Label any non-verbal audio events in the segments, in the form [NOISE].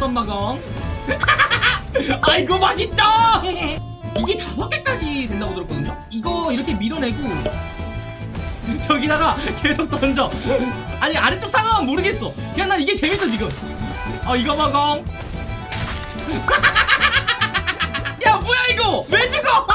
썸마공 [LAUGHS] 아이고 맛있죠? 이게 다섯 개까지 된다고 들었거든요. 이거 이렇게 밀어내고 [LAUGHS] 저기다가 계속 던져. 아니 아래쪽 상황은 모르겠어. 그냥 난 이게 재밌어 지금. 어 이거 먹어 [LAUGHS] 야 뭐야 이거? 왜 죽어?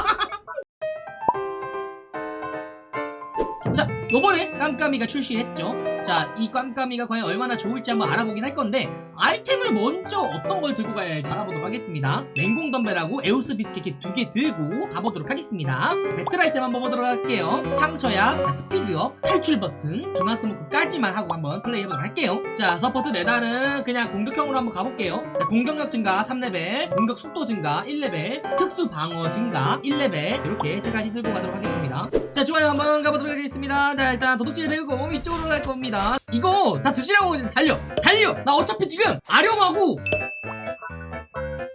자 요번에 깜깜이가 출시했죠 자 이 깜까미가 과연 얼마나 좋을지 한번 알아보긴 할 건데 아이템을 먼저 어떤 걸 들고 가야 할지 알아보도록 하겠습니다. 맹공 덤벨하고 에오스 비스켓 두개 들고 가보도록 하겠습니다. 배틀 아이템 한번 보도록 할게요. 상처약, 스피드업, 탈출 버튼, 중앙 스모크까지만 하고 한번 플레이해보도록 할게요. 자 서포트 메달은 그냥 공격형으로 한번 가볼게요. 자, 공격력 증가 3레벨 공격 속도 증가 1레벨 특수 방어 증가 1레벨 이렇게 세 가지 들고 가도록 하겠습니다. 자 좋아요 한번 가보도록 하겠습니다. 자 일단 도둑질 배우고 이쪽으로 갈 겁니다 이거 다 드시라고 달려. 달려. 나 어차피 지금 아령하고.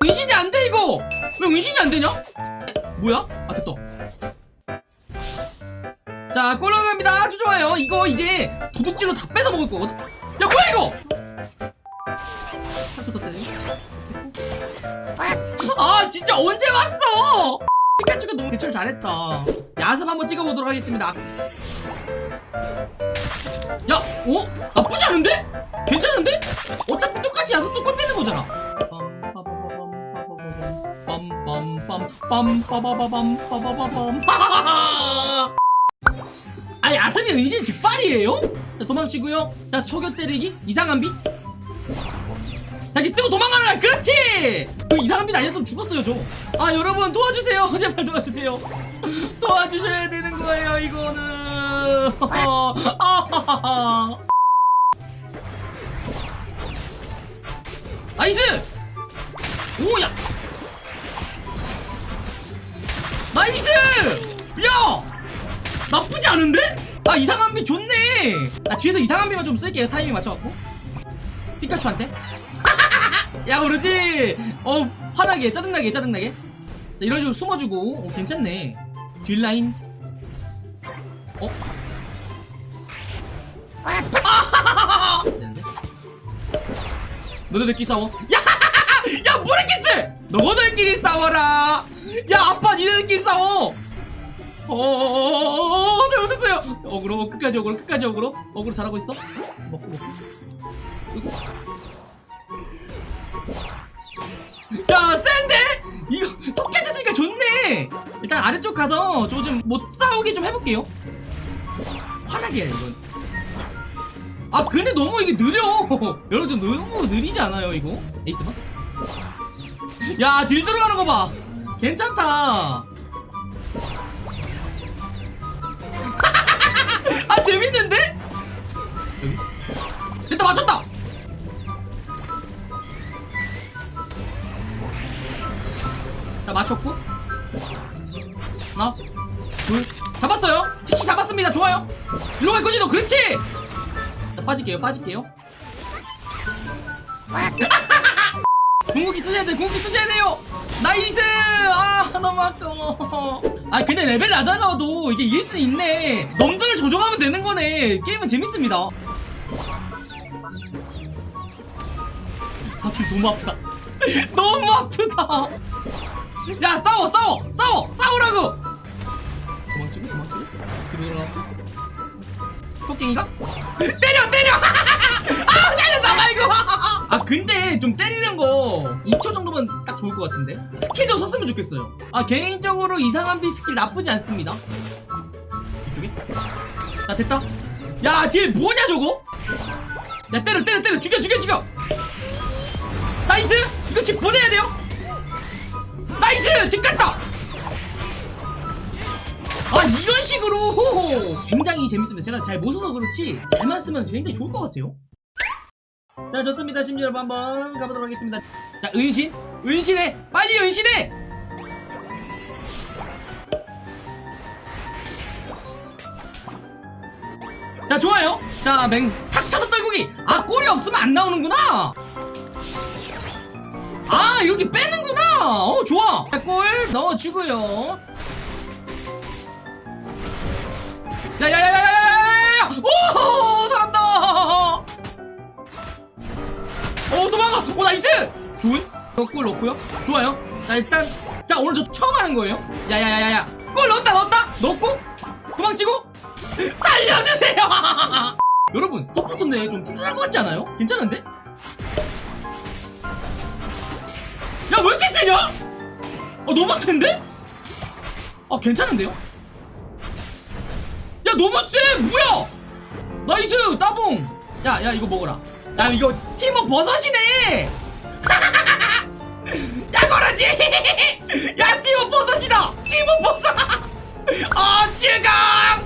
은신이 안 돼 이거. 왜 은신이 안 되냐? 뭐야? 아 됐다. 자 꼴렁갑니다. 아주 좋아요. 이거 이제 도둑질로 다 뺏어 먹을 거거든. 야 뭐야 이거? 더 때려 아 진짜 언제 왔어? 피카츄가 너무 대처를 잘했다. 야습 한번 찍어보도록 하겠습니다 야! 어? 나쁘지 않은데? 괜찮은데? 어차피 똑같이 야수 똑같이 빼는 거잖아 아니 아스미 의진 직발이에요? 자 도망치고요 자 소교 때리기 이상한 빛 자기 쓰고 도망가는 거야 그렇지! 그 이상한 빛 아니었으면 죽었어요 저아 여러분 도와주세요. [LAUGHS] 제발 도와주세요. [LAUGHS] 도와주셔야 되는 거예요 이거는. [LAUGHS] nice! 오야! nice! 야! 나쁘지 않은데? 아 이상한 빛 좋네! 아 뒤에서 이상한 빛만 좀 쓸게요. 타이밍 맞춰갖고. 피카츄한테 야 그러지? 어 화나게 짜증나게 짜증나게. 자, 이런 식으로 숨어주고. 어, 괜찮네. 뒷라인. 어? 너네들끼리 싸워. 야! [LAUGHS] 야 뭐랬겠어 너희들끼리 싸워라! 야 아빠 니네들끼리 싸워! 어 잘못했어요. 어그로 끝까지 어그로 끝까지 어그로 어그로 잘하고 있어? 먹고 먹고 그리고 야 센데? 이거 토끼 됐으니까 좋네. 일단 아래쪽 가서 저 좀 못 싸우게 좀 해볼게요. 화나게 해 이건. 아 근데 너무 이게 느려. 여러분 너무 느리지 않아요 이거? 에이스 봐? 야딜 들어가는 거 봐. 괜찮다. [LAUGHS] 아 재밌는데? 일단 맞췄다 맞췄고. 하나 둘. 잡았어요. 피치 잡았습니다. 좋아요. 일로 갈 거지 너. 그렇지. 자 빠질게요. 빠질게요. [LAUGHS] 궁극기 쓰셔야 돼 궁극기 쓰셔야 돼요. nice! 아 너무 아까워. 아 근데 레벨 낮아가도 이게 이길 수 있네. 넘들을 조정하면 되는 거네. 게임은 재밌습니다. 아 지금 너무 아프다. [LAUGHS] 너무 아프다 야 싸워 싸워 싸워 싸우라고! 도망치고 도망치고. 뒤로 돌아가고 토끼인가? 때려 때려! [LAUGHS] 아 살렸다 말고 아 근데 좀 때리는 거 2초 정도면 딱 좋을 것 같은데? 스킬도 썼으면 좋겠어요. 아 개인적으로 이상한 빛 스킬 나쁘지 않습니다. 이쪽에? 자 됐다. 야딜 뭐냐 저거? 야 때려 때려 때려. 죽여 죽여 죽여! nice! 이거 집 보내야 돼요 nice! 집 갔다! 아 이런 식으로! 굉장히 재밌습니다. 제가 잘 못 써서 그렇지 잘만 쓰면 굉장히 좋을 것 같아요. 자 좋습니다. 심지 여러분 한번 가보도록 하겠습니다. 자 은신! 은신해! 빨리 은신해! 자 좋아요. 자맹탁 쳐서 떨구기! 아 골이 없으면 안 나오는구나! 아 여기 빼는구나 어 좋아 골 넣어주고요 야야야야야야야 오 살았다 오 도망가 오 nice 좋은 골 넣고요 좋아요 자 일단 자 오늘 저 처음 하는 거예요 야야야야야 골 넣었다 넣었다 넣고 도망치고 살려주세요 여러분 서포터인데 좀 튼튼한 것 같지 않아요? 괜찮은데? 야왜 이렇게 세냐? 아 너무 센데? 아 괜찮은데요? 야 너무 세! 뭐야? nice 따봉! 야야 이거 먹어라. 야 이거 팀워 버섯이네? [LAUGHS] 야 거라지! [LAUGHS] 야 팀워 버섯이다! 팀워 버섯 아 쯔강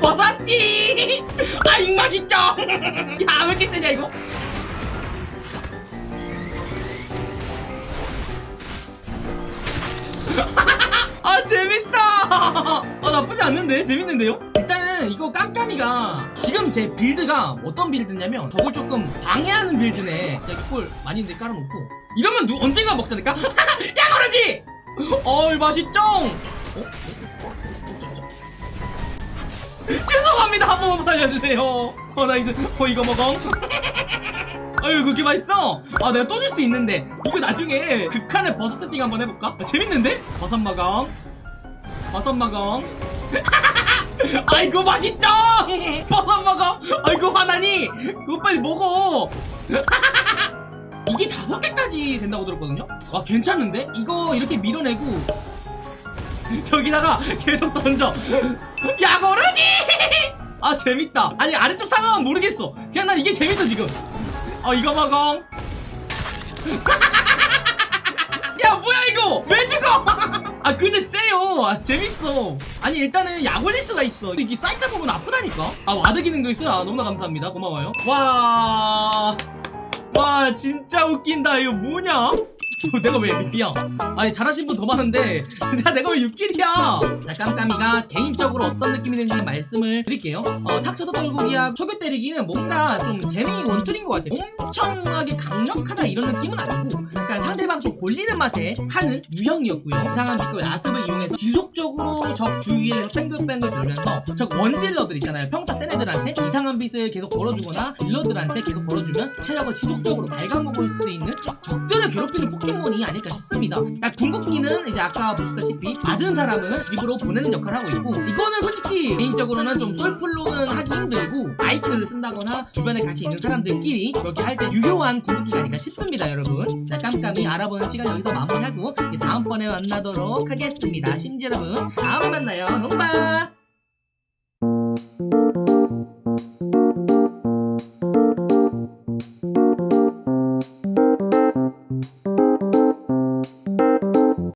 버섯티 버섯티 아잉 맛있죠? [LAUGHS] 야 왜 이렇게 세냐 이거? [LAUGHS] 아 재밌다! 아 나쁘지 않는데? 재밌는데요? 일단은 이거 깜까미가 지금 제 build가 어떤 build냐면 저걸 조금 방해하는 build네. 자, 꿀 많이 있는데 깔아놓고. 이러면 누, 언젠가 먹자니까? [LAUGHS] 야 그러지! 어이 맛있죠? 어? [LAUGHS] 죄송합니다. 한 번만 달려주세요. 어 nice 어 이거 먹어. [LAUGHS] 아유 그렇게 맛있어? 아 내가 또 줄 수 있는데. 이거 나중에 극한의 버섯 세팅 한번 해볼까? 아, 재밌는데? 버섯 마감. 버섯 마감. [LAUGHS] 아이고 맛있죠? 버섯 마감. 아이고 화나니? 그거 빨리 먹어. 이게 다섯 개까지 된다고 들었거든요? 와 괜찮은데? 이거 이렇게 밀어내고 [LAUGHS] 저기다가 계속 던져. 야 거르지! [LAUGHS] 아 재밌다. 아니 아래쪽 상황은 모르겠어. 그냥 난 이게 재밌어 지금. 어 이거 먹어 [LAUGHS] 야 뭐야 이거? 왜 죽어? 아 근데 세요. 아 재밌어. 아니 일단은 약 올릴 수가 있어. 이게 쌓이다 보면 아프다니까? 아 ward 기능도 있어요? 아 너무나 감사합니다. 고마워요. 와. 와 진짜 웃긴다. 이거 뭐냐 내가 왜 6기야? 아니 잘하신 분 더 많은데. [LAUGHS] 내가 내가 왜 6kill이야? 자 깜까미가 개인적으로 어떤 느낌이 드는지 말씀을 드릴게요. 어, 탁쳐서 떨구기야 속여 때리기는 뭔가 좀 재미 one tool인 것 같아요. 엄청나게 강력하다 이런 느낌은 아니고 약간 상대방 좀 골리는 맛에 하는 유형이었고요. 이상한 빛과 야습을 이용해서 지속적으로 적 주위에서 뺑글뺑글 돌면서 적 원딜러들 있잖아요. 평타 센 애들한테 이상한 빛을 계속 걸어주거나 딜러들한테 계속 걸어주면 체력을 지속적으로 갉아먹을 수 있는 적들을 괴롭히는 포켓몬이 아닐까 싶습니다. 궁극기는 이제 아까 보셨다시피 맞은 사람은 집으로 보내는 역할을 하고 있고 이거는 솔직히 개인적으로는 좀 솔플로는 하기 힘들고 마이크를 쓴다거나 주변에 같이 있는 사람들끼리 그렇게 할 때 유효한 궁극기가 아닐까 싶습니다 여러분. 자 깜까미 알아보는 시간 여기서 마무리하고 다음번에 만나도록 하겠습니다. 심지 여러분 다음에 만나요. 롱바